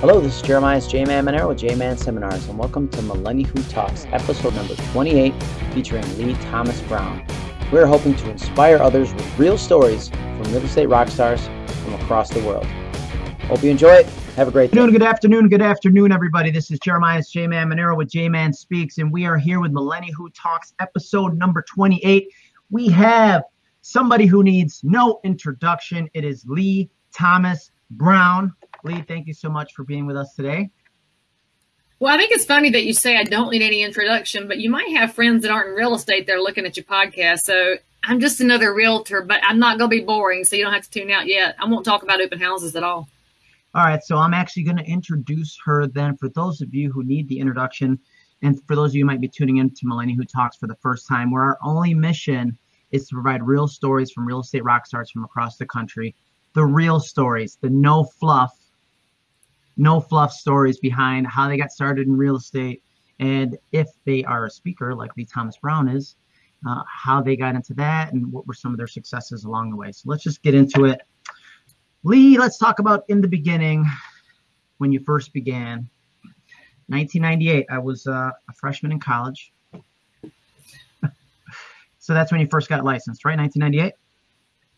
Hello, this is Jeremiah's J-Man Monero with J-Man Seminars, and welcome to Millennial Who Talks, episode number 28, featuring Leigh Thomas Brown. We're hoping to inspire others with real stories from real estate rock stars from across the world. Hope you enjoy it. Have a great day. Good afternoon, good afternoon, everybody. This is Jeremiah's J-Man Monero with J-Man Speaks, and we are here with Millennial Who Talks, episode number 28. We have somebody who needs no introduction. It is Leigh Thomas Brown. Leigh, thank you so much for being with us today. Well, I think it's funny that you say I don't need any introduction, but you might have friends that aren't in real estate that are looking at your podcast. So I'm just another realtor, but I'm not going to be boring, so you don't have to tune out yet. I won't talk about open houses at all. All right, so I'm actually going to introduce her then for those of you who need the introduction, and for those of you who might be tuning in to Millennial Who Talks for the first time, where our only mission is to provide real stories from real estate rock stars from across the country. The real stories, the no fluff no fluff stories behind how they got started in real estate. And if they are a speaker like Leigh Thomas Brown is, uh, how they got into that and what were some of their successes along the way. So let's just get into it. Leigh, let's talk about in the beginning when you first began. 1998, I was uh, a freshman in college. so that's when you first got licensed, right? 1998?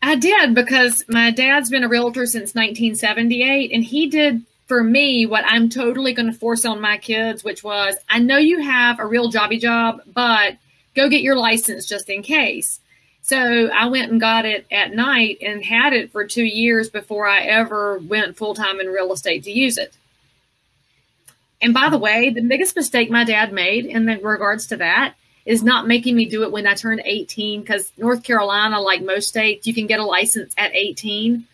I did because my dad's been a realtor since 1978 and he did for me, what I'm totally going to force on my kids, which was, I know you have a real jobby job, but go get your license just in case. So I went and got it at night and had it for two years before I ever went full time in real estate to use it. And by the way, the biggest mistake my dad made in regards to that is not making me do it when I turned 18 because North Carolina, like most states, you can get a license at 18.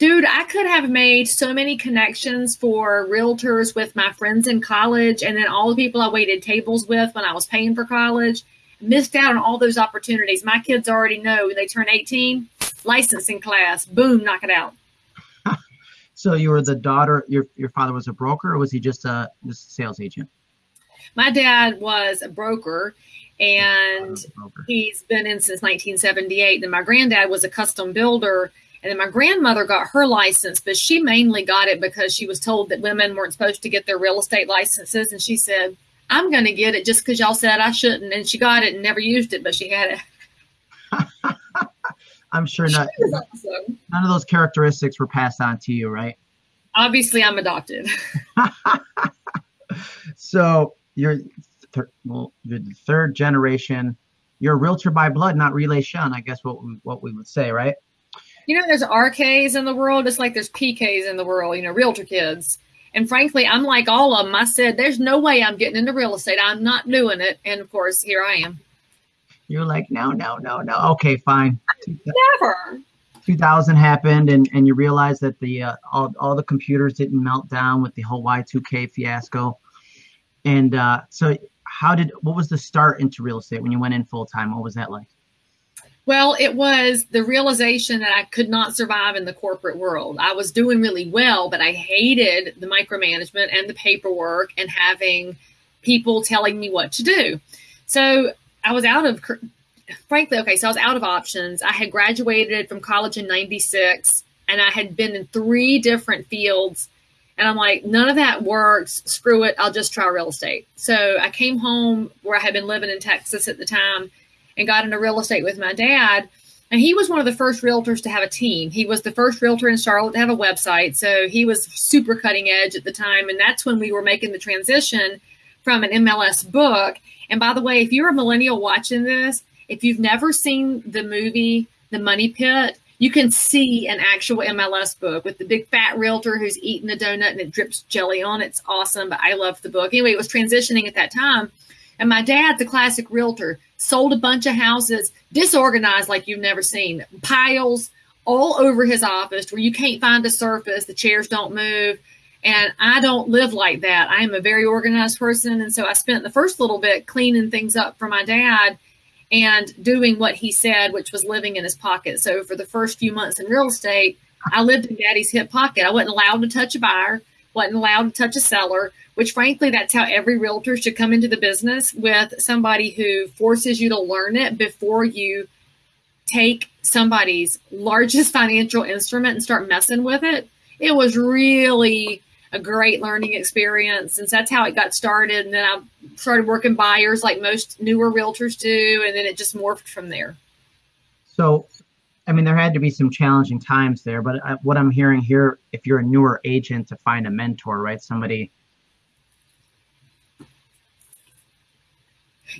Dude, I could have made so many connections for realtors with my friends in college and then all the people I waited tables with when I was paying for college. Missed out on all those opportunities. My kids already know when they turn 18, licensing class, boom, knock it out. so you were the daughter, your, your father was a broker or was he just a, just a sales agent? My dad was a broker and he's been in since 1978. And my granddad was a custom builder and then my grandmother got her license, but she mainly got it because she was told that women weren't supposed to get their real estate licenses. And she said, I'm going to get it just because y'all said I shouldn't. And she got it and never used it, but she had it. I'm sure not, awesome. none of those characteristics were passed on to you, right? Obviously, I'm adopted. so you're, th- well, you're the third generation. You're a realtor by blood, not relation. I guess what we, what we would say, right? You know, there's RKs in the world, just like there's PKs in the world, you know, realtor kids. And frankly, I'm like all of them. I said, there's no way I'm getting into real estate. I'm not doing it. And of course, here I am. You're like, no, no, no, no. Okay, fine. Never. 2000 happened, and, and you realized that the uh, all, all the computers didn't melt down with the whole Y2K fiasco. And uh, so, how did what was the start into real estate when you went in full time? What was that like? Well, it was the realization that I could not survive in the corporate world. I was doing really well, but I hated the micromanagement and the paperwork and having people telling me what to do. So I was out of, frankly, okay, so I was out of options. I had graduated from college in 96 and I had been in three different fields. And I'm like, none of that works. Screw it. I'll just try real estate. So I came home where I had been living in Texas at the time and got into real estate with my dad. And he was one of the first realtors to have a team. He was the first realtor in Charlotte to have a website. So he was super cutting edge at the time. And that's when we were making the transition from an MLS book. And by the way, if you're a millennial watching this, if you've never seen the movie The Money Pit, you can see an actual MLS book with the big fat realtor who's eating a donut and it drips jelly on it. It's awesome, but I love the book. Anyway, it was transitioning at that time. And my dad's a classic realtor, sold a bunch of houses, disorganized like you've never seen, piles all over his office where you can't find a surface, the chairs don't move. And I don't live like that. I am a very organized person. And so I spent the first little bit cleaning things up for my dad and doing what he said, which was living in his pocket. So for the first few months in real estate, I lived in daddy's hip pocket. I wasn't allowed to touch a buyer, wasn't allowed to touch a seller, which frankly, that's how every realtor should come into the business with somebody who forces you to learn it before you take somebody's largest financial instrument and start messing with it. It was really a great learning experience. And so that's how it got started. And then I started working buyers like most newer realtors do. And then it just morphed from there. So, I mean, there had to be some challenging times there, but I, what I'm hearing here, if you're a newer agent, to find a mentor, right? Somebody.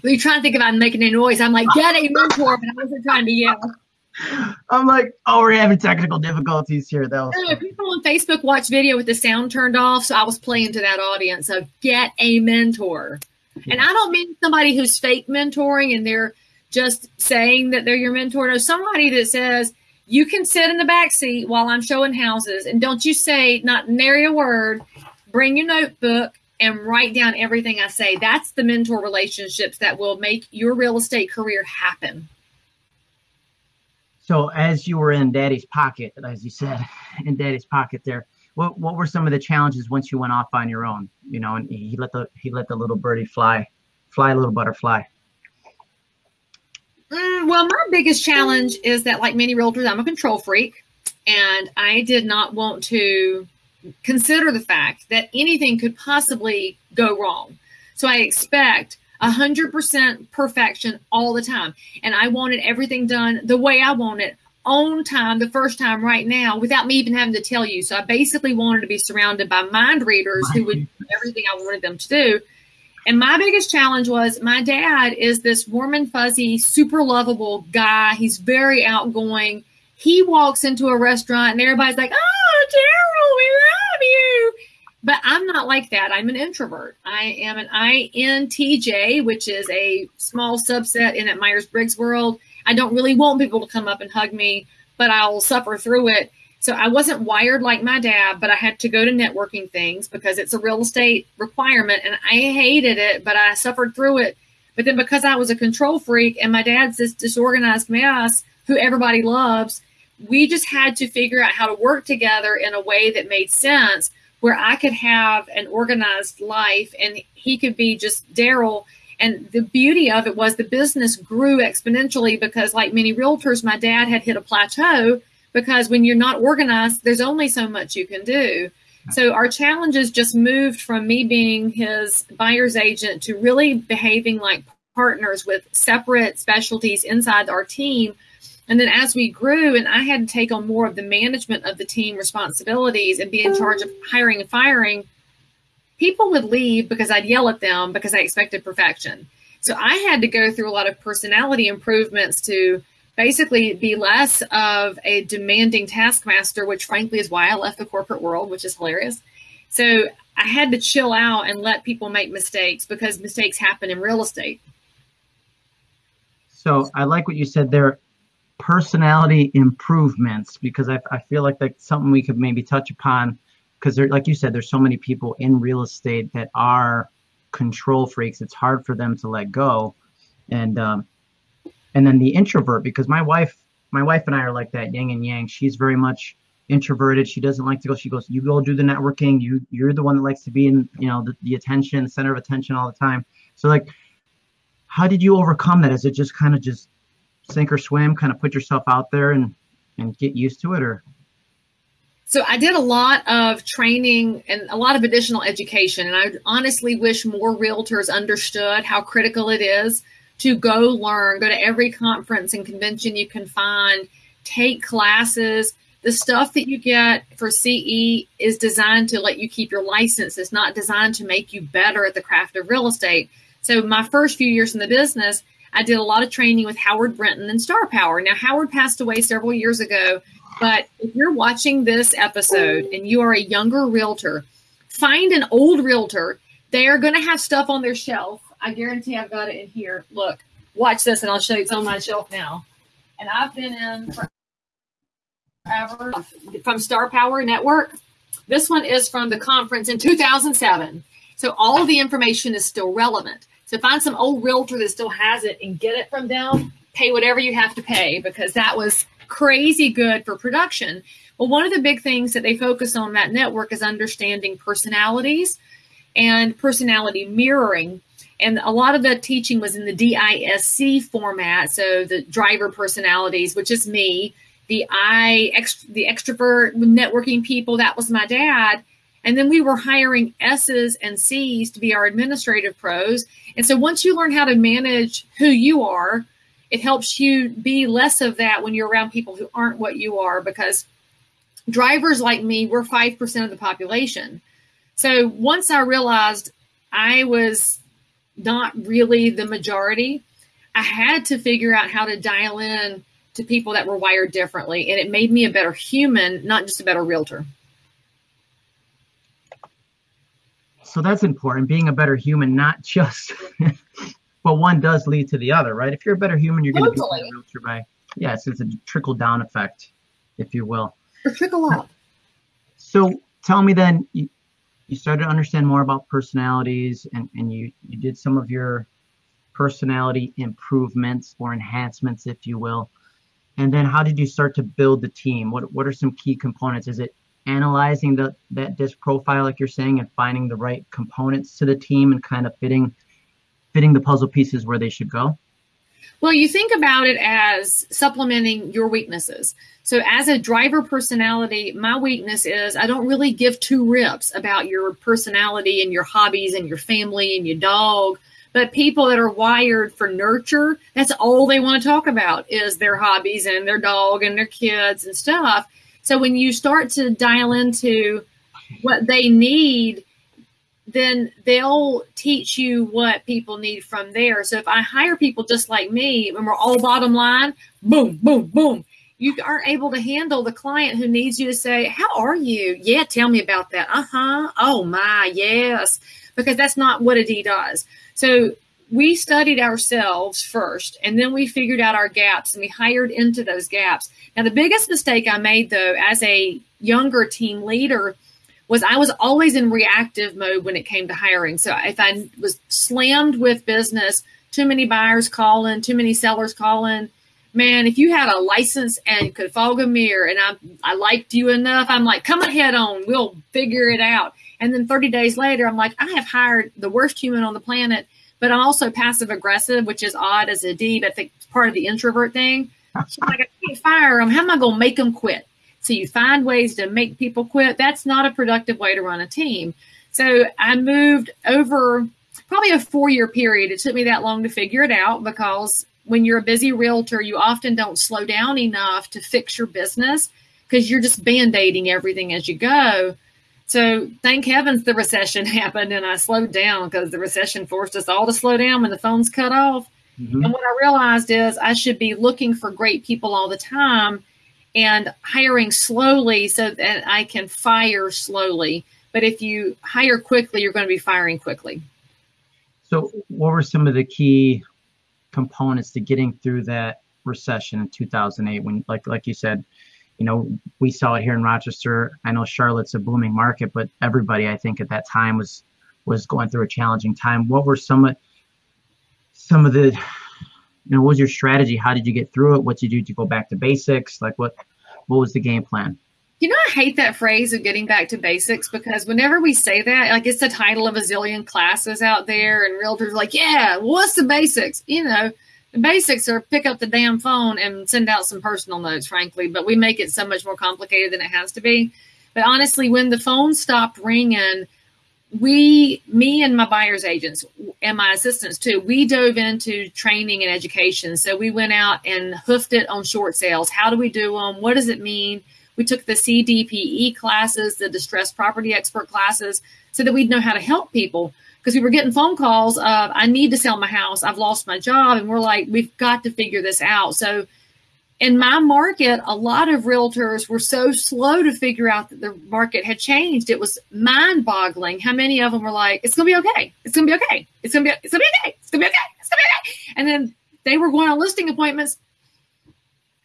You're trying to think about making a noise. I'm like, get a mentor, but I wasn't trying to yell. I'm like, oh, we're having technical difficulties here. Though people on Facebook watch video with the sound turned off, so I was playing to that audience of get a mentor. Yeah. And I don't mean somebody who's fake mentoring and they're just saying that they're your mentor. No, somebody that says you can sit in the back seat while I'm showing houses, and don't you say not nary a word. Bring your notebook and write down everything I say. That's the mentor relationships that will make your real estate career happen. So as you were in daddy's pocket, as you said, in daddy's pocket there, what what were some of the challenges once you went off on your own? You know, and he let the he let the little birdie fly, fly a little butterfly. Well, my biggest challenge is that, like many realtors, I'm a control freak, and I did not want to consider the fact that anything could possibly go wrong. So I expect 100% perfection all the time. And I wanted everything done the way I wanted on time the first time right now without me even having to tell you. So I basically wanted to be surrounded by mind readers who would do everything I wanted them to do. And my biggest challenge was my dad is this warm and fuzzy, super lovable guy. He's very outgoing. He walks into a restaurant and everybody's like, Oh, Daryl, we love you. But I'm not like that. I'm an introvert. I am an INTJ, which is a small subset in that Myers Briggs world. I don't really want people to come up and hug me, but I'll suffer through it. So I wasn't wired like my dad, but I had to go to networking things because it's a real estate requirement and I hated it, but I suffered through it. But then because I was a control freak and my dad's this disorganized mess who everybody loves, we just had to figure out how to work together in a way that made sense where I could have an organized life and he could be just Daryl. And the beauty of it was the business grew exponentially because, like many realtors, my dad had hit a plateau because when you're not organized, there's only so much you can do. So our challenges just moved from me being his buyer's agent to really behaving like partners with separate specialties inside our team and then as we grew and I had to take on more of the management of the team responsibilities and be in charge of hiring and firing, people would leave because I'd yell at them because I expected perfection. So I had to go through a lot of personality improvements to basically be less of a demanding taskmaster, which frankly is why I left the corporate world, which is hilarious. So I had to chill out and let people make mistakes because mistakes happen in real estate. So I like what you said there personality improvements because I, I feel like that's something we could maybe touch upon because like you said, there's so many people in real estate that are control freaks. It's hard for them to let go, and um, and then the introvert because my wife, my wife and I are like that yin and yang. She's very much introverted. She doesn't like to go. She goes, you go do the networking. You you're the one that likes to be in you know the, the attention, center of attention all the time. So like, how did you overcome that? Is it just kind of just sink or swim, kind of put yourself out there and and get used to it, or? So I did a lot of training and a lot of additional education, and I honestly wish more realtors understood how critical it is to go learn, go to every conference and convention you can find, take classes. The stuff that you get for CE is designed to let you keep your license. It's not designed to make you better at the craft of real estate. So my first few years in the business, I did a lot of training with Howard Brinton and Star Power. Now, Howard passed away several years ago, but if you're watching this episode and you are a younger realtor, find an old realtor. They are going to have stuff on their shelf. I guarantee I've got it in here. Look, watch this, and I'll show you. It's on my shelf now. And I've been in forever from Star Power Network. This one is from the conference in 2007. So all the information is still relevant. So find some old realtor that still has it and get it from them. Pay whatever you have to pay because that was crazy good for production. Well, one of the big things that they focus on that network is understanding personalities and personality mirroring. And a lot of the teaching was in the DISC format. So the driver personalities, which is me, the I, ext- the extrovert networking people, that was my dad. And then we were hiring S's and C's to be our administrative pros. And so once you learn how to manage who you are, it helps you be less of that when you're around people who aren't what you are because drivers like me, we're 5% of the population. So once I realized I was not really the majority, I had to figure out how to dial in to people that were wired differently. And it made me a better human, not just a better realtor. So that's important, being a better human, not just, but one does lead to the other, right? If you're a better human, you're going to be a better realtor by, yes, it's a trickle down effect, if you will. Or trickle up. So tell me then, you, started to understand more about personalities and, and you, you did some of your personality improvements or enhancements, if you will. And then how did you start to build the team? What, what are some key components? Is it analyzing the, that disc profile, like you're saying, and finding the right components to the team and kind of fitting, fitting the puzzle pieces where they should go? Well, you think about it as supplementing your weaknesses. So, as a driver personality, my weakness is I don't really give two rips about your personality and your hobbies and your family and your dog. But people that are wired for nurture, that's all they want to talk about is their hobbies and their dog and their kids and stuff. So, when you start to dial into what they need, then they'll teach you what people need from there. So if I hire people just like me and we're all bottom line, boom, boom, boom, you aren't able to handle the client who needs you to say, How are you? Yeah, tell me about that. Uh huh. Oh my, yes. Because that's not what a D does. So we studied ourselves first and then we figured out our gaps and we hired into those gaps. Now, the biggest mistake I made though, as a younger team leader, was I was always in reactive mode when it came to hiring. So if I was slammed with business, too many buyers calling, too many sellers calling, man, if you had a license and could fog a mirror and I, I liked you enough, I'm like, come ahead on, we'll figure it out. And then 30 days later, I'm like, I have hired the worst human on the planet, but I'm also passive aggressive, which is odd as a D, but I think it's part of the introvert thing. So like, I can't fire them. How am I going to make them quit? So you find ways to make people quit. That's not a productive way to run a team. So I moved over probably a four year period. It took me that long to figure it out because when you're a busy realtor, you often don't slow down enough to fix your business because you're just band aiding everything as you go. So thank heavens the recession happened and I slowed down because the recession forced us all to slow down when the phones cut off. Mm-hmm. And what I realized is I should be looking for great people all the time and hiring slowly so that I can fire slowly. But if you hire quickly, you're going to be firing quickly. So, what were some of the key components to getting through that recession in 2008? When, like, like you said, you know, we saw it here in Rochester. I know Charlotte's a booming market, but everybody, I think, at that time was was going through a challenging time. What were some of some of the you know, what was your strategy? How did you get through it? What did you do to go back to basics? Like what what was the game plan? You know, I hate that phrase of getting back to basics because whenever we say that, like it's the title of a zillion classes out there, and realtors like, yeah, what's the basics? You know, the basics are pick up the damn phone and send out some personal notes, frankly, but we make it so much more complicated than it has to be. But honestly, when the phone stopped ringing, we, me and my buyer's agents and my assistants too, we dove into training and education. So we went out and hoofed it on short sales. How do we do them? What does it mean? We took the CDPE classes, the distressed property expert classes, so that we'd know how to help people. Because we were getting phone calls of, I need to sell my house, I've lost my job. And we're like, we've got to figure this out. So in my market, a lot of realtors were so slow to figure out that the market had changed. It was mind boggling how many of them were like, it's going to be okay. It's going to be okay. It's going to be, it's going to be okay. It's going to be okay. It's going to be okay. And then they were going on listing appointments.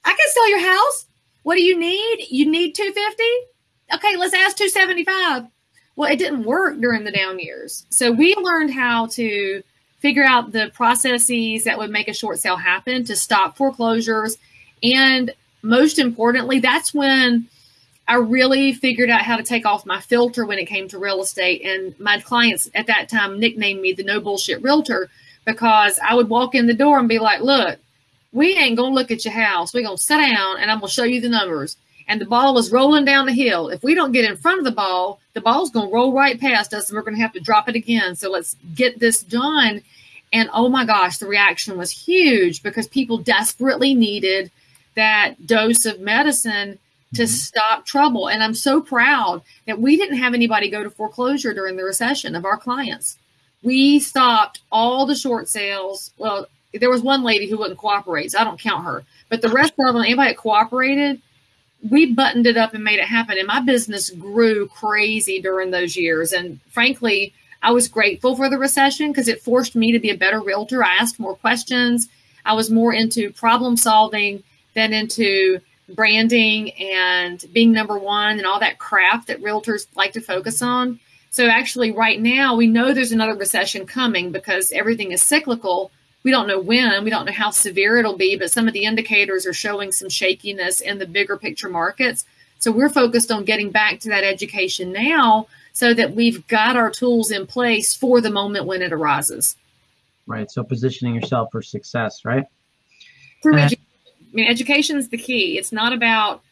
I can sell your house. What do you need? You need 250? Okay, let's ask 275. Well, it didn't work during the down years. So we learned how to figure out the processes that would make a short sale happen to stop foreclosures and most importantly, that's when I really figured out how to take off my filter when it came to real estate. And my clients at that time nicknamed me the no bullshit realtor because I would walk in the door and be like, look, we ain't going to look at your house. We're going to sit down and I'm going to show you the numbers. and the ball is rolling down the hill. If we don't get in front of the ball, the ball's going to roll right past us and we're going to have to drop it again. So let's get this done. And oh my gosh, the reaction was huge because people desperately needed that dose of medicine to mm-hmm. stop trouble. And I'm so proud that we didn't have anybody go to foreclosure during the recession of our clients. We stopped all the short sales. Well, there was one lady who wouldn't cooperate, so I don't count her. But the rest of them, anybody that cooperated, we buttoned it up and made it happen. And my business grew crazy during those years. And frankly, I was grateful for the recession because it forced me to be a better realtor. I asked more questions. I was more into problem solving than into branding and being number one and all that crap that realtors like to focus on. So actually right now we know there's another recession coming because everything is cyclical. We don't know when, we don't know how severe it'll be, but some of the indicators are showing some shakiness in the bigger picture markets. So we're focused on getting back to that education now so that we've got our tools in place for the moment when it arises. Right. So positioning yourself for success, right? Through education I mean, education is the key. It's not about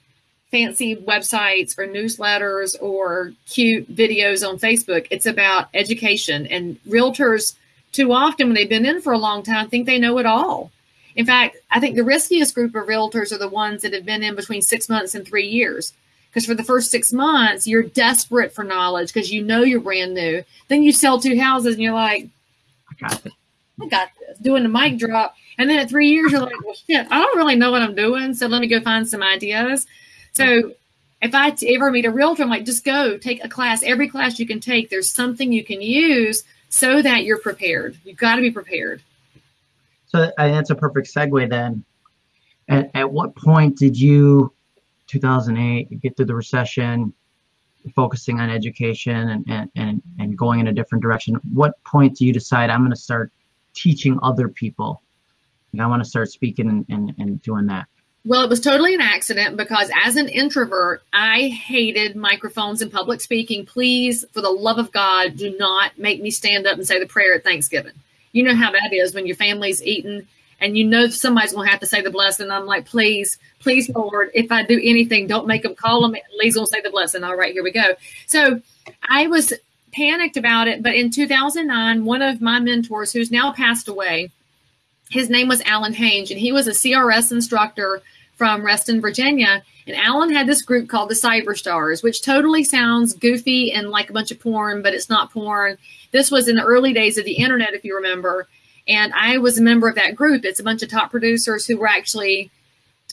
fancy websites or newsletters or cute videos on Facebook. It's about education. And realtors, too often, when they've been in for a long time, think they know it all. In fact, I think the riskiest group of realtors are the ones that have been in between six months and three years. Because for the first six months, you're desperate for knowledge because you know you're brand new. Then you sell two houses and you're like, I got this. I got this. Doing the mic drop and then at three years, you're like, well, shit, I don't really know what I'm doing. So let me go find some ideas. So if I ever meet a realtor, I'm like, just go take a class. Every class you can take, there's something you can use so that you're prepared. You've got to be prepared. So uh, that's a perfect segue then. At, at what point did you, 2008, you get through the recession, focusing on education and, and, and, and going in a different direction? What point do you decide I'm going to start teaching other people and I want to start speaking and, and, and doing that? Well, it was totally an accident because as an introvert, I hated microphones and public speaking. Please, for the love of God, do not make me stand up and say the prayer at Thanksgiving. You know how that is when your family's eating and you know somebody's going to have to say the blessing. I'm like, please, please, Lord, if I do anything, don't make them call them. Leigh's going to say the blessing. All right, here we go. So I was panicked about it. But in 2009, one of my mentors, who's now passed away, his name was Allen Hainge, and he was a CRS instructor from Reston, Virginia. And Allen had this group called the Cyber Stars, which totally sounds goofy and like a bunch of porn, but it's not porn. This was in the early days of the internet, if you remember. And I was a member of that group. It's a bunch of top producers who were actually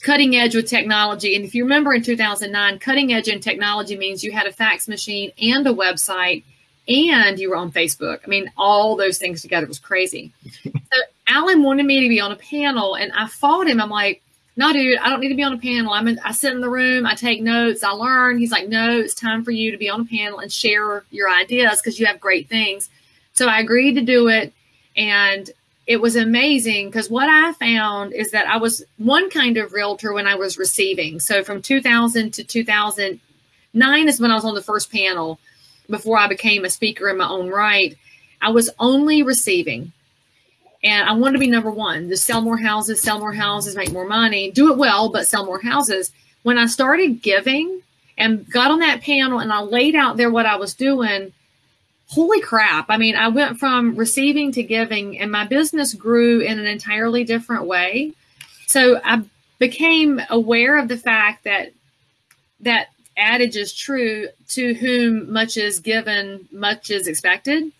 cutting edge with technology. And if you remember in 2009, cutting edge in technology means you had a fax machine and a website and you were on Facebook. I mean, all those things together was crazy. so Allen wanted me to be on a panel, and I fought him. I'm like, no, dude, I don't need to be on a panel. I'm in, I sit in the room, I take notes, I learn. He's like, no, it's time for you to be on a panel and share your ideas because you have great things. So I agreed to do it, and it was amazing because what I found is that I was one kind of realtor when I was receiving. So from 2000 to 2009 is when I was on the first panel before I became a speaker in my own right. I was only receiving. And I wanted to be number one, just sell more houses, sell more houses, make more money, do it well, but sell more houses. When I started giving and got on that panel and I laid out there what I was doing, holy crap. I mean, I went from receiving to giving and my business grew in an entirely different way. So I became aware of the fact that that adage is true to whom much is given, much is expected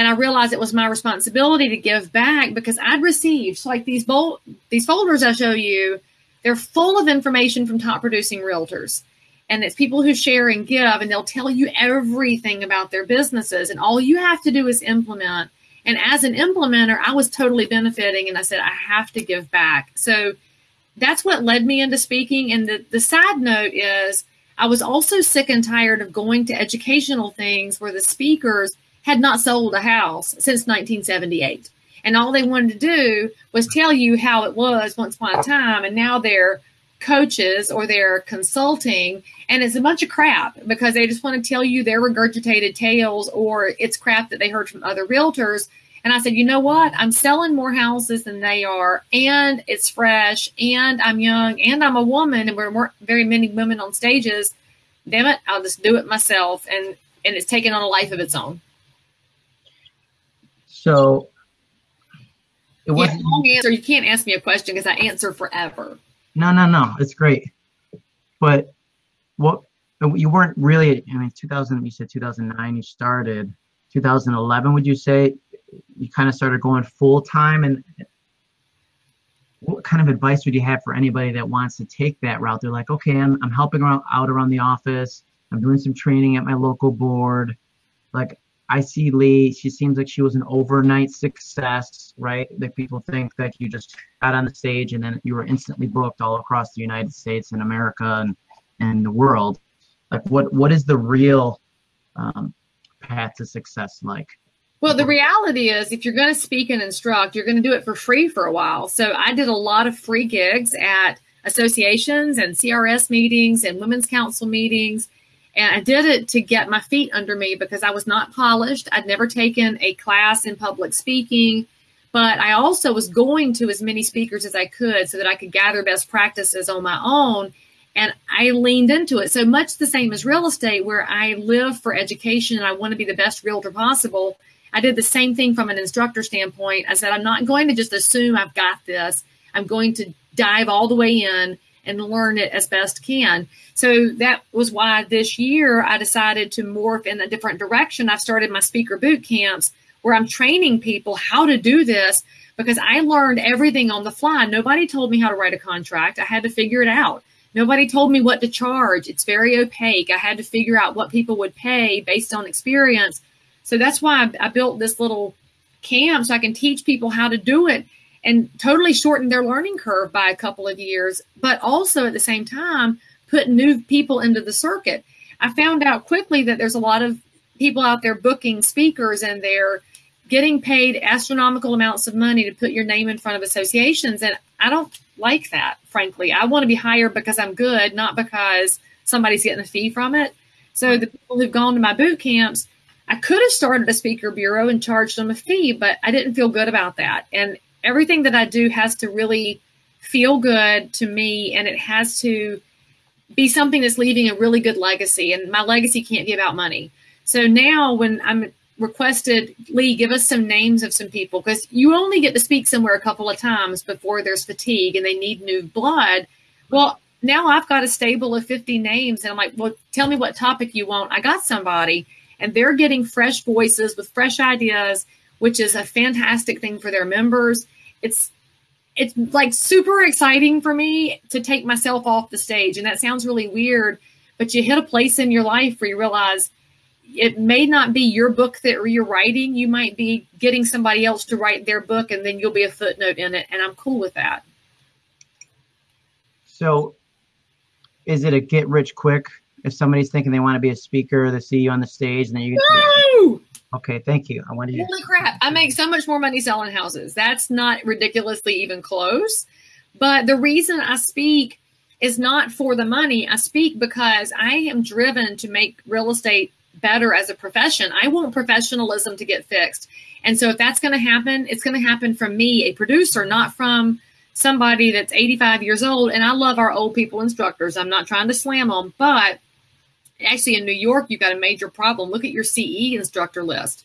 and I realized it was my responsibility to give back because I'd received so like these bol- these folders I show you, they're full of information from top producing realtors. And it's people who share and give, and they'll tell you everything about their businesses. And all you have to do is implement. And as an implementer, I was totally benefiting. And I said, I have to give back. So that's what led me into speaking. And the, the side note is, I was also sick and tired of going to educational things where the speakers had not sold a house since 1978. And all they wanted to do was tell you how it was once upon a time. And now they're coaches or they're consulting. And it's a bunch of crap because they just want to tell you their regurgitated tales or it's crap that they heard from other realtors. And I said, you know what? I'm selling more houses than they are, and it's fresh, and I'm young, and I'm a woman, and we're more, very many women on stages. Damn it, I'll just do it myself. And and it's taken on a life of its own. So it was yeah, long answer. You can't ask me a question because I answer forever. No, no, no. It's great. But what you weren't really I mean 2000 you said 2009 you started 2011 would you say you kind of started going full time and what kind of advice would you have for anybody that wants to take that route they're like okay i'm, I'm helping out, out around the office i'm doing some training at my local board like i see leigh she seems like she was an overnight success right that people think that you just got on the stage and then you were instantly booked all across the united states and america and, and the world like what what is the real um, path to success like well, the reality is, if you're going to speak and instruct, you're going to do it for free for a while. So I did a lot of free gigs at associations and CRS meetings and women's council meetings. And I did it to get my feet under me because I was not polished. I'd never taken a class in public speaking, but I also was going to as many speakers as I could so that I could gather best practices on my own. And I leaned into it. So much the same as real estate, where I live for education and I want to be the best realtor possible I did the same thing from an instructor standpoint. I said, I'm not going to just assume I've got this. I'm going to dive all the way in and learn it as best can. So that was why this year I decided to morph in a different direction. I've started my speaker boot camps where I'm training people how to do this because I learned everything on the fly. Nobody told me how to write a contract. I had to figure it out. Nobody told me what to charge. It's very opaque. I had to figure out what people would pay based on experience so that's why I, I built this little camp so I can teach people how to do it and totally shorten their learning curve by a couple of years, but also at the same time put new people into the circuit. I found out quickly that there's a lot of people out there booking speakers and they're getting paid astronomical amounts of money to put your name in front of associations. And I don't like that, frankly. I want to be hired because I'm good, not because somebody's getting a fee from it. So the people who've gone to my boot camps, I could have started a speaker bureau and charged them a fee, but I didn't feel good about that. And everything that I do has to really feel good to me and it has to be something that's leaving a really good legacy. And my legacy can't be about money. So now when I'm requested, Leigh, give us some names of some people because you only get to speak somewhere a couple of times before there's fatigue and they need new blood. Well, now I've got a stable of 50 names and I'm like, well, tell me what topic you want. I got somebody and they're getting fresh voices with fresh ideas, which is a fantastic thing for their members. It's it's like super exciting for me to take myself off the stage. And that sounds really weird, but you hit a place in your life where you realize it may not be your book that you're writing. You might be getting somebody else to write their book and then you'll be a footnote in it. And I'm cool with that. So is it a get rich quick if somebody's thinking they want to be a speaker, they see you on the stage, and then you. No! Okay, thank you. I wanted. Holy crap! I make so much more money selling houses. That's not ridiculously even close. But the reason I speak is not for the money. I speak because I am driven to make real estate better as a profession. I want professionalism to get fixed. And so if that's going to happen, it's going to happen from me, a producer, not from somebody that's 85 years old. And I love our old people instructors. I'm not trying to slam them, but actually in New York, you've got a major problem. Look at your CE instructor list.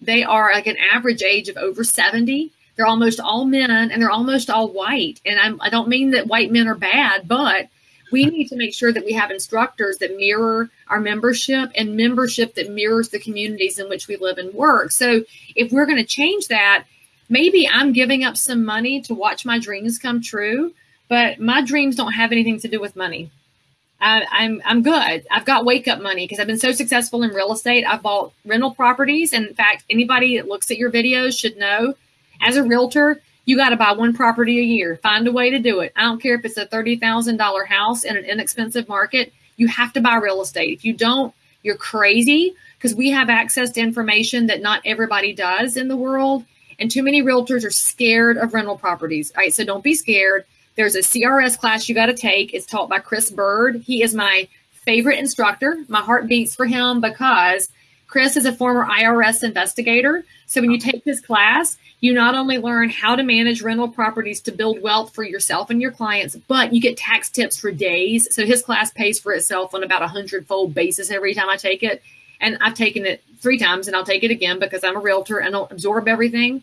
They are like an average age of over 70. They're almost all men and they're almost all white. And I'm, I don't mean that white men are bad, but we need to make sure that we have instructors that mirror our membership and membership that mirrors the communities in which we live and work. So if we're going to change that, maybe I'm giving up some money to watch my dreams come true, but my dreams don't have anything to do with money. I, I'm I'm good. I've got wake up money because I've been so successful in real estate. I've bought rental properties. And in fact, anybody that looks at your videos should know as a realtor, you got to buy one property a year. Find a way to do it. I don't care if it's a $30,000 house in an inexpensive market. You have to buy real estate. If you don't, you're crazy because we have access to information that not everybody does in the world. And too many realtors are scared of rental properties. All right. So don't be scared. There's a CRS class you got to take. It's taught by Chris Bird. He is my favorite instructor. My heart beats for him because Chris is a former IRS investigator. So when you take this class, you not only learn how to manage rental properties to build wealth for yourself and your clients, but you get tax tips for days. So his class pays for itself on about a hundredfold basis every time I take it. And I've taken it three times and I'll take it again because I'm a realtor and I'll absorb everything.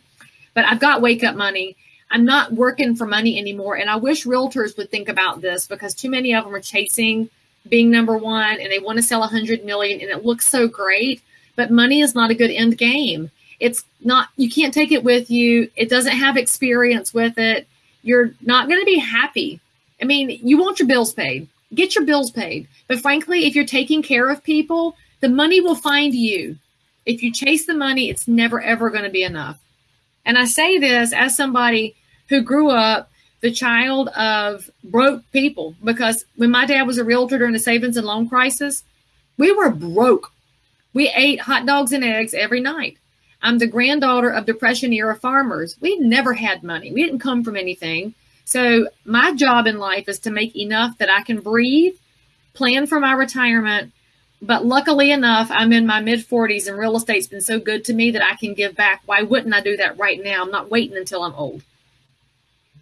But I've got wake up money. I'm not working for money anymore. And I wish realtors would think about this because too many of them are chasing being number one and they want to sell a hundred million and it looks so great but money is not a good end game. It's not, you can't take it with you. It doesn't have experience with it. You're not going to be happy. I mean, you want your bills paid, get your bills paid. But frankly, if you're taking care of people, the money will find you. If you chase the money, it's never, ever going to be enough. And I say this as somebody who grew up the child of broke people because when my dad was a realtor during the savings and loan crisis, we were broke. We ate hot dogs and eggs every night. I'm the granddaughter of Depression era farmers. We never had money. We didn't come from anything. So my job in life is to make enough that I can breathe, plan for my retirement. But luckily enough, I'm in my mid 40s and real estate's been so good to me that I can give back. Why wouldn't I do that right now? I'm not waiting until I'm old.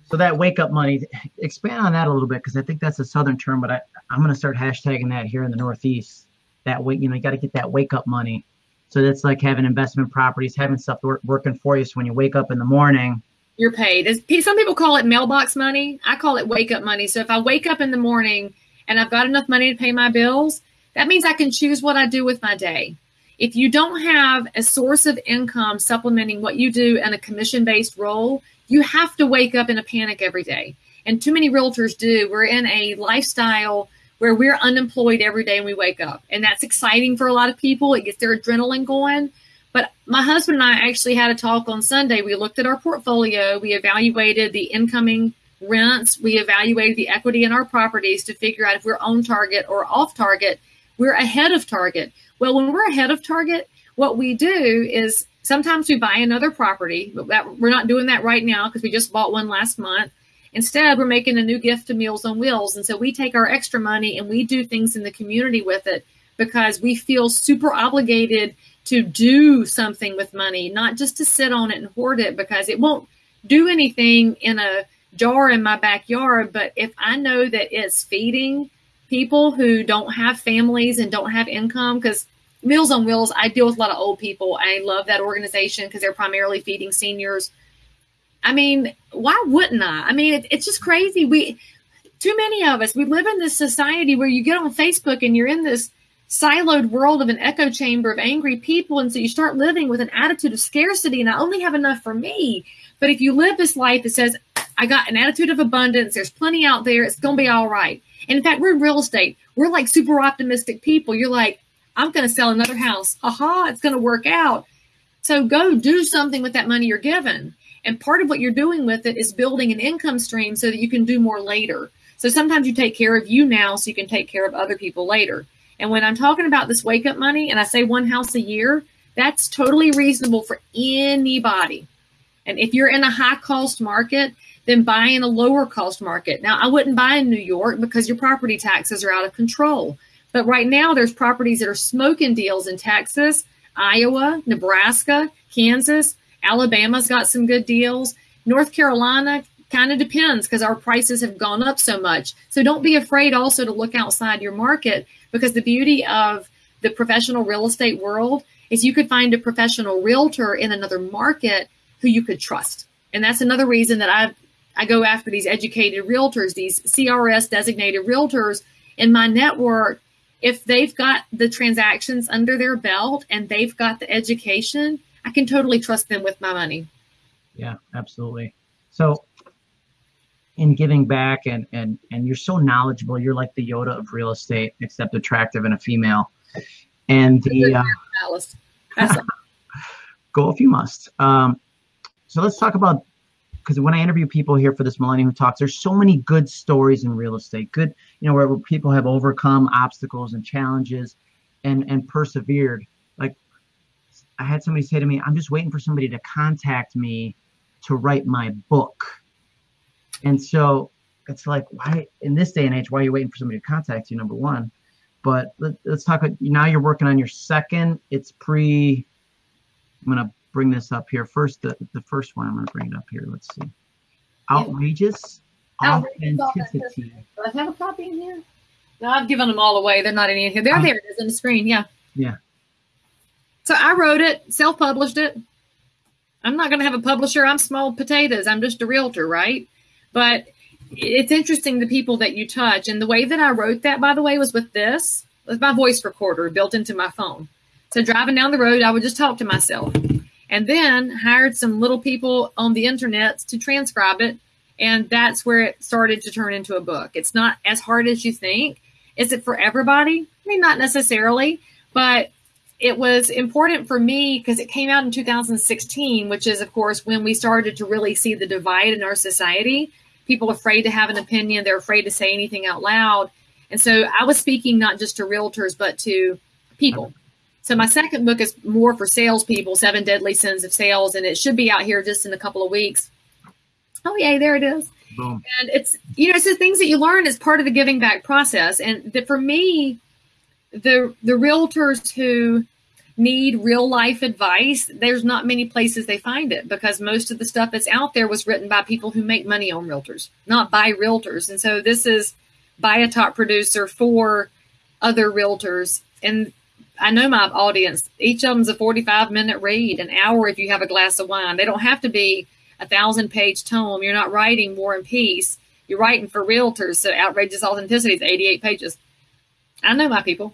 So that wake up money, expand on that a little bit because I think that's a southern term, but I, I'm going to start hashtagging that here in the Northeast that wake, you know, you got to get that wake up money. So that's like having investment properties, having stuff work, working for you. So when you wake up in the morning, you're paid. Some people call it mailbox money. I call it wake up money. So if I wake up in the morning and I've got enough money to pay my bills, that means I can choose what I do with my day. If you don't have a source of income supplementing what you do in a commission based role, you have to wake up in a panic every day. And too many realtors do. We're in a lifestyle where we're unemployed every day and we wake up. And that's exciting for a lot of people. It gets their adrenaline going. But my husband and I actually had a talk on Sunday. We looked at our portfolio, we evaluated the incoming rents, we evaluated the equity in our properties to figure out if we're on target or off target. We're ahead of target. Well, when we're ahead of target, what we do is sometimes we buy another property, but that, we're not doing that right now because we just bought one last month. Instead, we're making a new gift to Meals on Wheels. And so we take our extra money and we do things in the community with it because we feel super obligated to do something with money, not just to sit on it and hoard it because it won't do anything in a jar in my backyard. But if I know that it's feeding people who don't have families and don't have income, because Meals on Wheels, I deal with a lot of old people. I love that organization because they're primarily feeding seniors I mean, why wouldn't I? I mean, it, it's just crazy. We, too many of us, we live in this society where you get on Facebook and you're in this siloed world of an echo chamber of angry people. And so you start living with an attitude of scarcity and I only have enough for me. But if you live this life that says, I got an attitude of abundance, there's plenty out there, it's going to be all right. In fact, we're in real estate. We're like super optimistic people. You're like, I'm going to sell another house. Aha, it's going to work out. So go do something with that money you're given. And part of what you're doing with it is building an income stream so that you can do more later. So sometimes you take care of you now so you can take care of other people later. And when I'm talking about this wake up money and I say one house a year, that's totally reasonable for anybody. And if you're in a high cost market, then buy in a lower cost market. Now, I wouldn't buy in New York because your property taxes are out of control. But right now, there's properties that are smoking deals in Texas, Iowa, Nebraska, Kansas, Alabama's got some good deals. North Carolina kind of depends because our prices have gone up so much. So don't be afraid also to look outside your market because the beauty of the professional real estate world is you could find a professional realtor in another market who you could trust. And that's another reason that I I go after these educated realtors, these CRS designated realtors in my network. If they've got the transactions under their belt and they've got the education, I can totally trust them with my money. Yeah, absolutely. So in giving back and and and you're so knowledgeable, you're like the Yoda of real estate, except attractive and a female. And the uh, Alice. go if you must. Um, so let's talk about because when I interview people here for this Millennium Talks, there's so many good stories in real estate. Good, you know, where, people have overcome obstacles and challenges and and persevered. Like I had somebody say to me, I'm just waiting for somebody to contact me to write my book. And so it's like, why in this day and age, why are you waiting for somebody to contact you? Number one. but let, us talk. About, now you're working on your second. It's pre. I'm gonna bring this up here first. The the first one I'm gonna bring it up here. Let's see. Outrageous, authenticity. Do I have a copy in here? No, I've given them all away. They're not in here. They're um, there. It is on the screen. Yeah. Yeah. So I wrote it, self-published it. I'm not going to have a publisher. I'm small potatoes. I'm just a realtor, right? But it's interesting the people that you touch. And the way that I wrote that, by the way, was with this, with my voice recorder built into my phone. So driving down the road, I would just talk to myself. And then hired some little people on the internet to transcribe it. And that's where it started to turn into a book. It's not as hard as you think. Is it for everybody? I mean, not necessarily, but it was important for me because it came out in 2016, which is, of course, when we started to really see the divide in our society. People afraid to have an opinion, they're afraid to say anything out loud. And so I was speaking not just to realtors, but to people. So my second book is more for salespeople, Seven Deadly Sins of Sales, and it should be out here just in a couple of weeks. Oh, yay, there it is. Boom. And it's, you know, it's the things that you learn as part of the giving back process. And that for me, the the realtors who need real life advice, there's not many places they find it because most of the stuff that's out there was written by people who make money on realtors, not by realtors. And so this is by a top producer for other realtors. And I know my audience, each of them's a 45 minute read, an hour if you have a glass of wine. They don't have to be a thousand page tome. You're not writing War and Peace. You're writing for realtors. So outrageous authenticity is 88 pages. I know my people.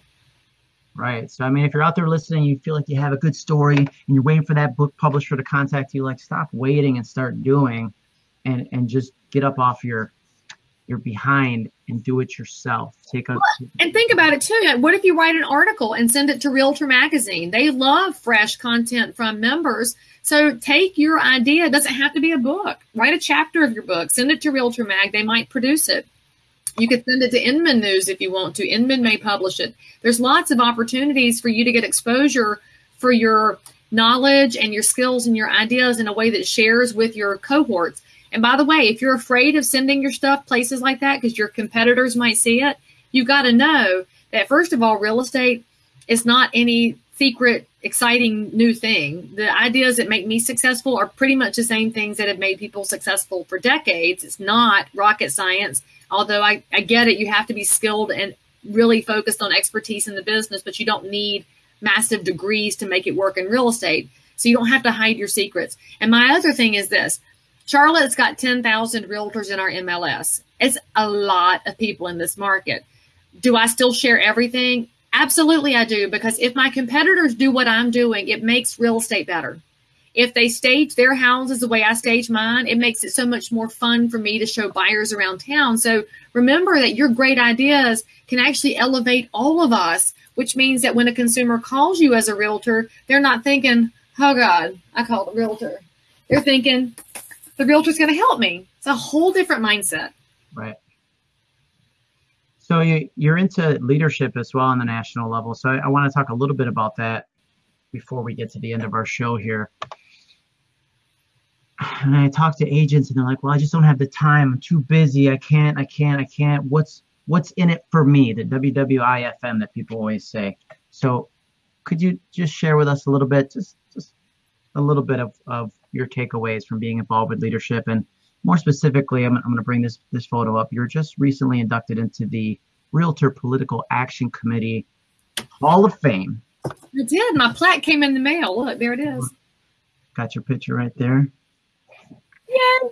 Right. So, I mean, if you're out there listening, you feel like you have a good story and you're waiting for that book publisher to contact you, like stop waiting and start doing and, and just get up off your, your behind and do it yourself. Take a and think about it too. What if you write an article and send it to Realtor Magazine? They love fresh content from members. So take your idea. It doesn't have to be a book. Write a chapter of your book. Send it to Realtor Mag. They might produce it. You could send it to Inman News if you want to. Inman may publish it. There's lots of opportunities for you to get exposure for your knowledge and your skills and your ideas in a way that shares with your cohorts. And by the way, if you're afraid of sending your stuff places like that because your competitors might see it, you've got to know that first of all, real estate is not any secret, exciting new thing. The ideas that make me successful are pretty much the same things that have made people successful for decades. It's not rocket science although I, I get it, you have to be skilled and really focused on expertise in the business, but you don't need massive degrees to make it work in real estate. So you don't have to hide your secrets. And my other thing is this Charlotte's got 10,000 realtors in our MLS. It's a lot of people in this market. Do I still share everything? Absolutely, I do, because if my competitors do what I'm doing, it makes real estate better if they stage their houses the way I stage mine, it makes it so much more fun for me to show buyers around town. So remember that your great ideas can actually elevate all of us, which means that when a consumer calls you as a realtor, they're not thinking, oh God, I called a realtor. They're thinking, the realtor's going to help me. It's a whole different mindset. Right. So you, you're into leadership as well on the national level. So I, I want to talk a little bit about that before we get to the end of our show here and I talk to agents and they're like, well, I just don't have the time. I'm too busy. I can't, I can't, I can't. What's what's in it for me? The WIIFM that people always say. So could you just share with us a little bit, just just a little bit of, of your takeaways from being involved with leadership and more specifically, I'm, I'm going to bring this this photo up. You're just recently inducted into the Realtor Political Action Committee Hall of Fame. I did. My plaque came in the mail. Look, there it is. Got your picture right there. Yeah.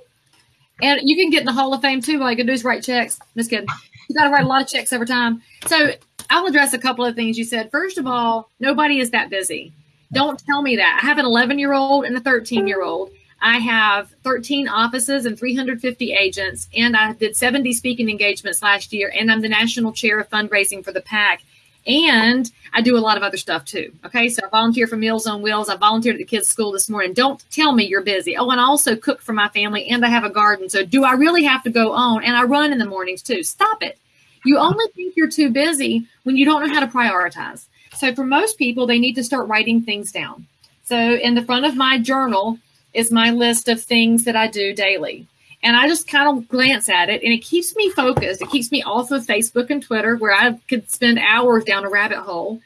And you can get in the Hall of Fame too. All you can do is write checks. Just kidding. You got to write a lot of checks every time. So I'll address a couple of things you said. First of all, nobody is that busy. Don't tell me that. I have an 11 year old and a 13 year old. I have 13 offices and 350 agents, and I did 70 speaking engagements last year, and I'm the national chair of fundraising for the PAC. And I do a lot of other stuff too. Okay. So I volunteer for Meals on Wheels. I volunteered at the kids' school this morning. Don't tell me you're busy. Oh, and I also cook for my family and I have a garden. So do I really have to go on? And I run in the mornings too. Stop it. You only think you're too busy when you don't know how to prioritize. So for most people, they need to start writing things down. So in the front of my journal is my list of things that I do daily. and I just kind of glance at it and it keeps me focused. It keeps me off of Facebook and Twitter where I could spend hours down a rabbit hole.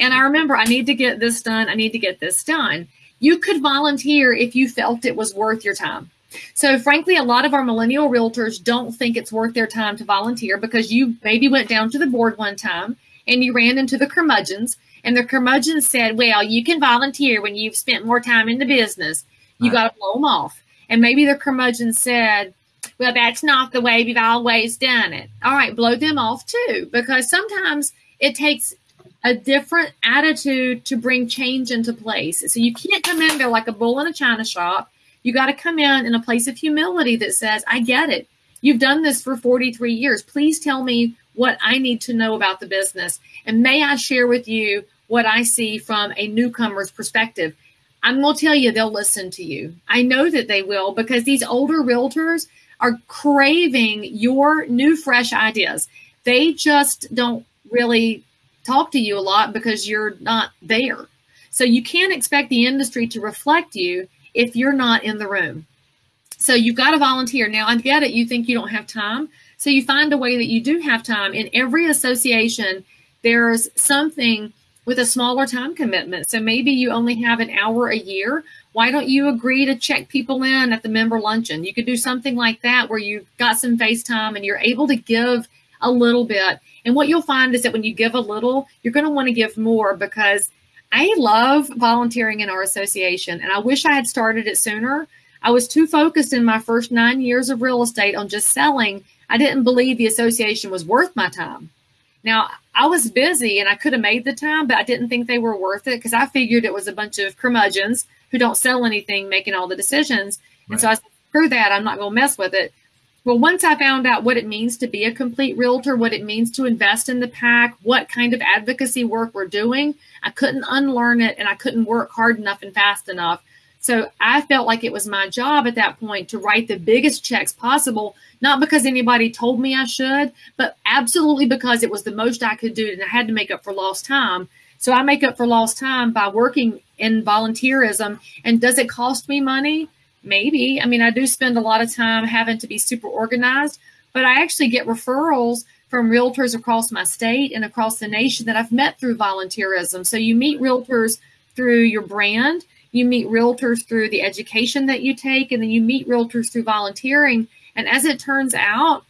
And I remember I need to get this done. I need to get this done. You could volunteer if you felt it was worth your time. So, frankly, a lot of our millennial realtors don't think it's worth their time to volunteer because you maybe went down to the board one time and you ran into the curmudgeons, and the curmudgeons said, Well, you can volunteer when you've spent more time in the business. You right. got to blow them off. And maybe the curmudgeon said, Well, that's not the way we've always done it. All right, blow them off too, because sometimes it takes a different attitude to bring change into place. So you can't come in there like a bull in a china shop you got to come in in a place of humility that says, I get it. You've done this for 43 years. Please tell me what I need to know about the business. And may I share with you what I see from a newcomer's perspective? I'm going to tell you, they'll listen to you. I know that they will because these older realtors are craving your new, fresh ideas. They just don't really talk to you a lot because you're not there. So you can't expect the industry to reflect you if you're not in the room. So you've got to volunteer. Now, I get it. You think you don't have time. So you find a way that you do have time. In every association, there's something with a smaller time commitment. So maybe you only have an hour a year. Why don't you agree to check people in at the member luncheon? You could do something like that where you've got some FaceTime and you're able to give a little bit. And what you'll find is that when you give a little, you're going to want to give more because I love volunteering in our association, and I wish I had started it sooner. I was too focused in my first nine years of real estate on just selling. I didn't believe the association was worth my time. Now, I was busy and I could have made the time, but I didn't think they were worth it because I figured it was a bunch of curmudgeons who don't sell anything making all the decisions. Right. And so I said, screw that, I'm not going to mess with it. Well, once I found out what it means to be a complete realtor, what it means to invest in the pack, what kind of advocacy work we're doing, I couldn't unlearn it and I couldn't work hard enough and fast enough. So I felt like it was my job at that point to write the biggest checks possible, not because anybody told me I should, but absolutely because it was the most I could do and I had to make up for lost time. So I make up for lost time by working in volunteerism. And does it cost me money? Maybe. I mean, I do spend a lot of time having to be super organized, but I actually get referrals from realtors across my state and across the nation that I've met through volunteerism. So you meet realtors through your brand, you meet realtors through the education that you take, and then you meet realtors through volunteering. And as it turns out,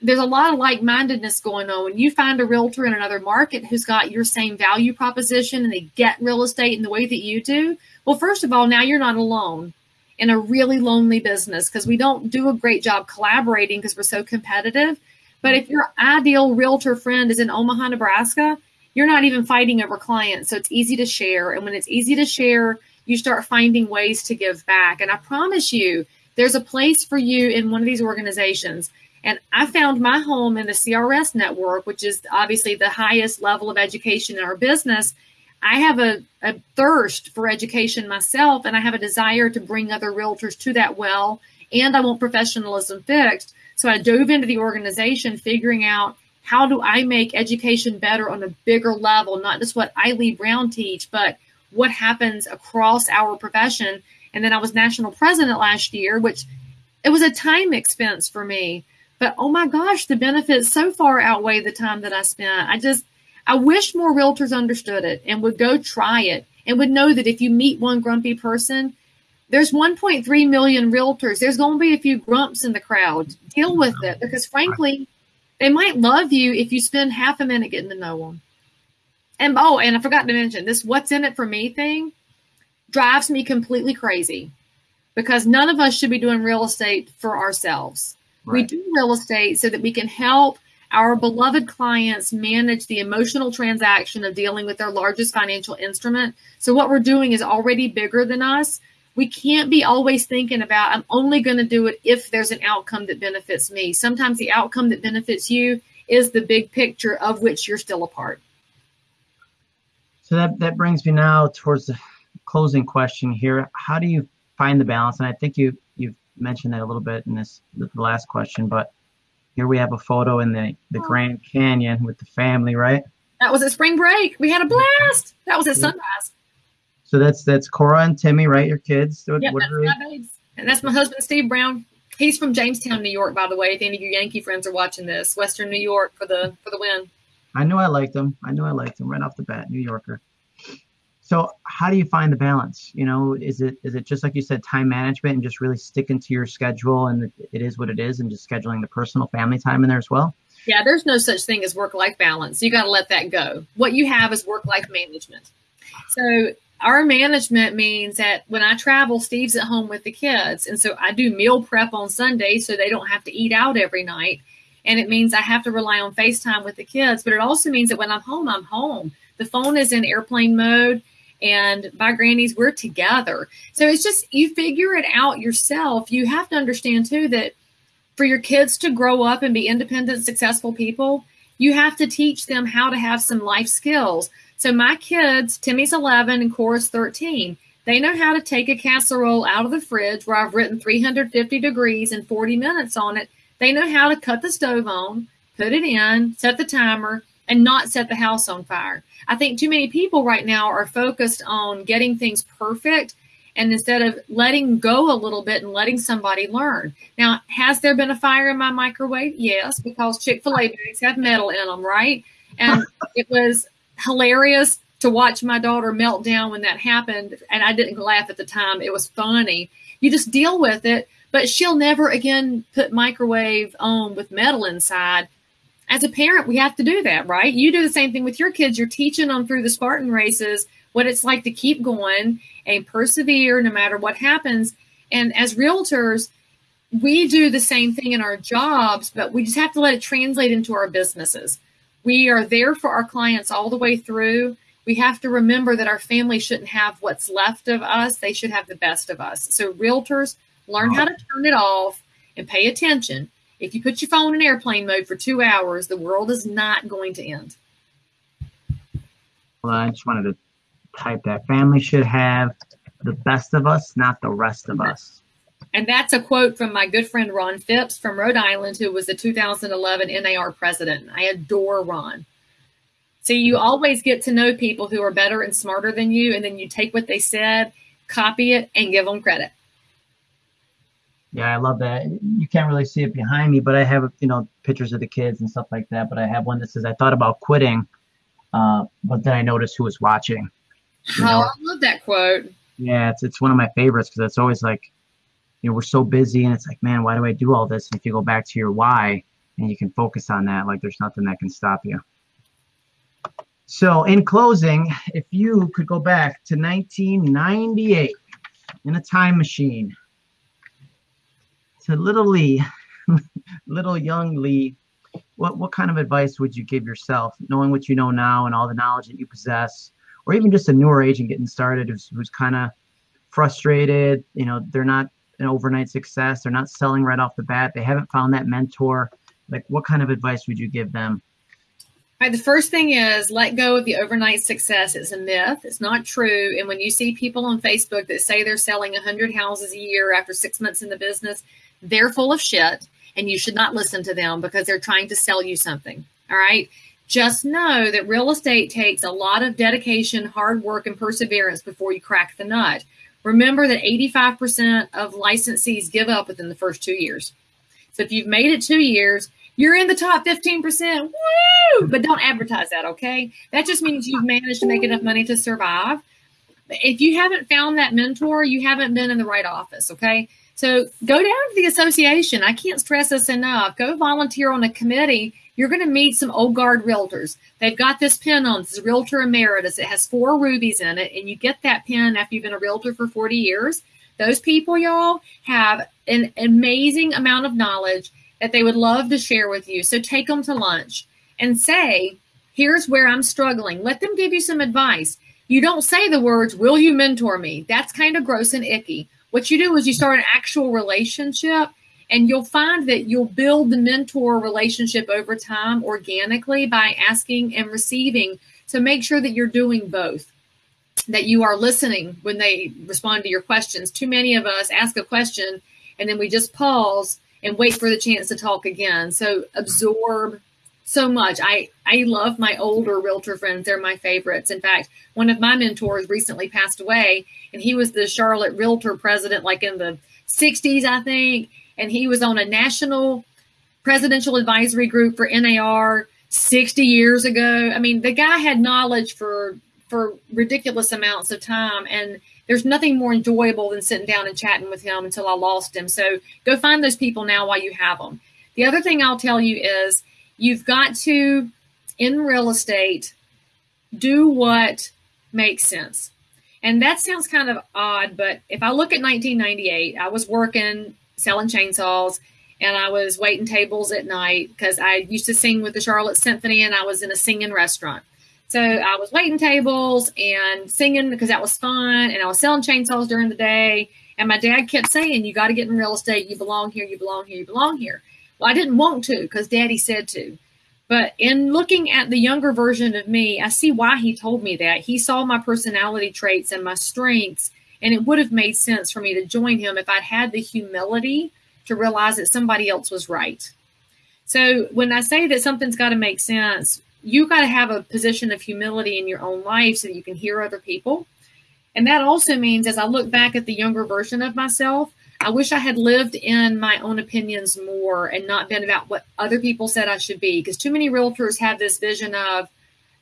there's a lot of like mindedness going on. When you find a realtor in another market who's got your same value proposition and they get real estate in the way that you do, well, first of all, now you're not alone in a really lonely business because we don't do a great job collaborating because we're so competitive. But if your ideal realtor friend is in Omaha, Nebraska, you're not even fighting over clients. So it's easy to share. And when it's easy to share, you start finding ways to give back. And I promise you, there's a place for you in one of these organizations. And I found my home in the CRS network, which is obviously the highest level of education in our business. I have a, a thirst for education myself, and I have a desire to bring other realtors to that well, and I want professionalism fixed. So I dove into the organization, figuring out how do I make education better on a bigger level, not just what I Leigh Brown teach, but what happens across our profession. And then I was national president last year, which it was a time expense for me. But oh my gosh, the benefits so far outweigh the time that I spent. I just I wish more realtors understood it and would go try it and would know that if you meet one grumpy person, there's 1.3 million realtors. There's going to be a few grumps in the crowd. Deal with it because, frankly, they might love you if you spend half a minute getting to know them. And oh, and I forgot to mention this what's in it for me thing drives me completely crazy because none of us should be doing real estate for ourselves. Right. We do real estate so that we can help our beloved clients manage the emotional transaction of dealing with their largest financial instrument. So, what we're doing is already bigger than us. We can't be always thinking about, I'm only going to do it if there's an outcome that benefits me. Sometimes the outcome that benefits you is the big picture of which you're still a part. So, that, that brings me now towards the closing question here. How do you find the balance? And I think you, you've mentioned that a little bit in this the last question, but here we have a photo in the, the oh. Grand Canyon with the family, right? That was a spring break. We had a blast. That was at sunrise. So that's that's Cora and Timmy, right? Your kids. Yep, that's my babes. And that's my husband, Steve Brown. He's from Jamestown, New York, by the way. If any of your Yankee friends are watching this, Western New York for the for the win. I knew I liked him. I knew I liked him right off the bat, New Yorker. So how do you find the balance? You know, is it is it just like you said, time management and just really sticking to your schedule and it is what it is, and just scheduling the personal family time in there as well? Yeah, there's no such thing as work life balance. You got to let that go. What you have is work life management. So our management means that when I travel, Steve's at home with the kids. And so I do meal prep on Sunday so they don't have to eat out every night. And it means I have to rely on FaceTime with the kids. But it also means that when I'm home, I'm home. The phone is in airplane mode. And by grannies, we're together. So it's just, you figure it out yourself. You have to understand too that for your kids to grow up and be independent, successful people, you have to teach them how to have some life skills. So my kids, Timmy's 11 and Cora's 13, they know how to take a casserole out of the fridge where I've written 350 degrees and 40 minutes on it. They know how to cut the stove on, put it in, set the timer, and not set the house on fire. I think too many people right now are focused on getting things perfect and instead of letting go a little bit and letting somebody learn. Now, has there been a fire in my microwave? Yes, because Chick fil A bags have metal in them, right? And it was hilarious to watch my daughter melt down when that happened. And I didn't laugh at the time, it was funny. You just deal with it, but she'll never again put microwave on with metal inside. As a parent, we have to do that, right? You do the same thing with your kids. You're teaching them through the Spartan races what it's like to keep going and persevere no matter what happens. And as realtors, we do the same thing in our jobs, but we just have to let it translate into our businesses. We are there for our clients all the way through. We have to remember that our family shouldn't have what's left of us, they should have the best of us. So, realtors, learn how to turn it off and pay attention. If you put your phone in airplane mode for two hours, the world is not going to end. Well, I just wanted to type that family should have the best of us, not the rest of us. And that's a quote from my good friend Ron Phipps from Rhode Island, who was the 2011 NAR president. I adore Ron. So you always get to know people who are better and smarter than you, and then you take what they said, copy it, and give them credit. Yeah, I love that. You can't really see it behind me, but I have you know pictures of the kids and stuff like that. But I have one that says, "I thought about quitting, uh, but then I noticed who was watching." You oh, I love that quote. Yeah, it's it's one of my favorites because it's always like, you know, we're so busy and it's like, man, why do I do all this? And if you go back to your why and you can focus on that, like there's nothing that can stop you. So, in closing, if you could go back to 1998 in a time machine to little Leigh, little young Leigh, what, what kind of advice would you give yourself, knowing what you know now and all the knowledge that you possess? or even just a newer agent getting started who's, who's kind of frustrated. You know, they're not an overnight success. They're not selling right off the bat. They haven't found that mentor. Like, what kind of advice would you give them? All right, the first thing is let go of the overnight success. It's a myth. It's not true. And when you see people on Facebook that say they're selling 100 houses a year after six months in the business, they're full of shit and you should not listen to them because they're trying to sell you something. All right. Just know that real estate takes a lot of dedication, hard work, and perseverance before you crack the nut. Remember that 85% of licensees give up within the first two years. So if you've made it two years, you're in the top 15%. Woo! But don't advertise that, okay? That just means you've managed to make enough money to survive. If you haven't found that mentor, you haven't been in the right office, okay? So go down to the association. I can't stress this enough. Go volunteer on a committee you're going to meet some old guard realtors. They've got this pin on. This is Realtor Emeritus. It has four rubies in it, and you get that pin after you've been a realtor for 40 years. Those people, y'all, have an amazing amount of knowledge that they would love to share with you. So take them to lunch and say, here's where I'm struggling. Let them give you some advice. You don't say the words, will you mentor me? That's kind of gross and icky. What you do is you start an actual relationship and you'll find that you'll build the mentor relationship over time organically by asking and receiving. So make sure that you're doing both, that you are listening when they respond to your questions. Too many of us ask a question and then we just pause and wait for the chance to talk again. So absorb so much. I, I love my older realtor friends. They're my favorites. In fact, one of my mentors recently passed away and he was the Charlotte realtor president like in the 60s, I think and he was on a national presidential advisory group for NAR 60 years ago. I mean, the guy had knowledge for for ridiculous amounts of time and there's nothing more enjoyable than sitting down and chatting with him until I lost him. So go find those people now while you have them. The other thing I'll tell you is you've got to in real estate do what makes sense. And that sounds kind of odd, but if I look at 1998, I was working selling chainsaws and I was waiting tables at night because I used to sing with the Charlotte Symphony and I was in a singing restaurant. So I was waiting tables and singing because that was fun and I was selling chainsaws during the day. And my dad kept saying, You got to get in real estate. You belong here. You belong here. You belong here. Well, I didn't want to because daddy said to. But in looking at the younger version of me, I see why he told me that. He saw my personality traits and my strengths, and it would have made sense for me to join him if I'd had the humility to realize that somebody else was right. So when I say that something's got to make sense, you got to have a position of humility in your own life so that you can hear other people. And that also means as I look back at the younger version of myself, I wish I had lived in my own opinions more and not been about what other people said I should be. Because too many realtors have this vision of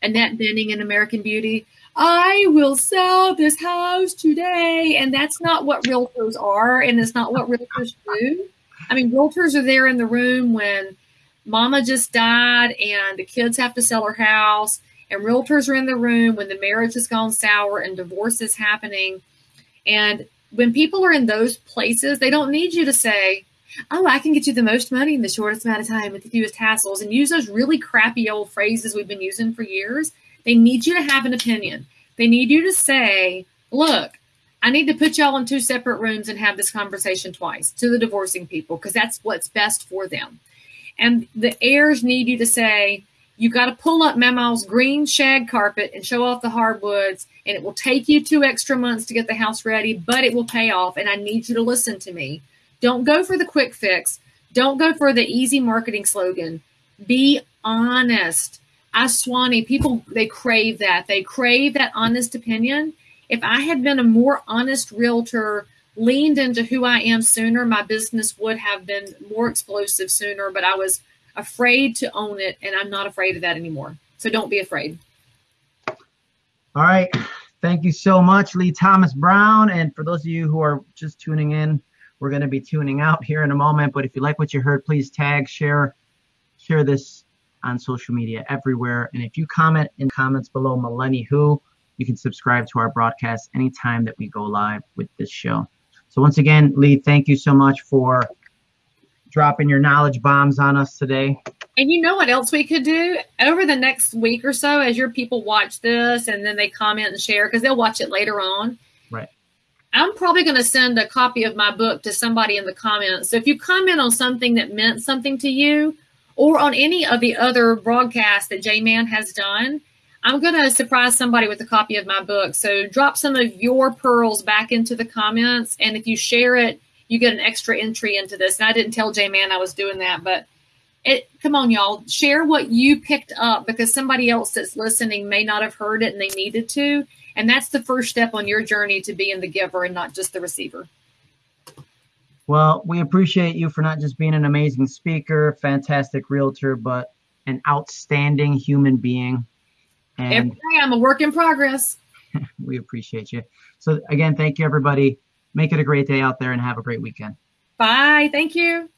Annette Bening in American Beauty. I will sell this house today. And that's not what realtors are. And it's not what realtors do. I mean, realtors are there in the room when mama just died and the kids have to sell her house. And realtors are in the room when the marriage has gone sour and divorce is happening. And when people are in those places, they don't need you to say, Oh, I can get you the most money in the shortest amount of time with the fewest hassles and use those really crappy old phrases we've been using for years. They need you to have an opinion. They need you to say, Look, I need to put y'all in two separate rooms and have this conversation twice to the divorcing people because that's what's best for them. And the heirs need you to say, you got to pull up Mama's green shag carpet and show off the hardwoods, and it will take you two extra months to get the house ready, but it will pay off. And I need you to listen to me. Don't go for the quick fix. Don't go for the easy marketing slogan. Be honest. I Swanee, people they crave that. They crave that honest opinion. If I had been a more honest realtor, leaned into who I am sooner, my business would have been more explosive sooner, but I was afraid to own it, and I'm not afraid of that anymore. So don't be afraid. All right. Thank you so much, Leigh Thomas Brown. And for those of you who are just tuning in, we're going to be tuning out here in a moment. But if you like what you heard, please tag, share, share this on social media everywhere. And if you comment in comments below Millennial Who, you can subscribe to our broadcast anytime that we go live with this show. So once again, Leigh, thank you so much for dropping your knowledge bombs on us today. And you know what else we could do over the next week or so as your people watch this and then they comment and share because they'll watch it later on. Right. I'm probably going to send a copy of my book to somebody in the comments. So if you comment on something that meant something to you or on any of the other broadcasts that J Man has done, I'm going to surprise somebody with a copy of my book. So drop some of your pearls back into the comments. And if you share it, you get an extra entry into this. And I didn't tell J Man I was doing that, but it come on, y'all, share what you picked up because somebody else that's listening may not have heard it and they needed to. And that's the first step on your journey to being the giver and not just the receiver. Well, we appreciate you for not just being an amazing speaker, fantastic realtor, but an outstanding human being. And Every day I'm a work in progress. we appreciate you. So again, thank you everybody. Make it a great day out there and have a great weekend. Bye. Thank you.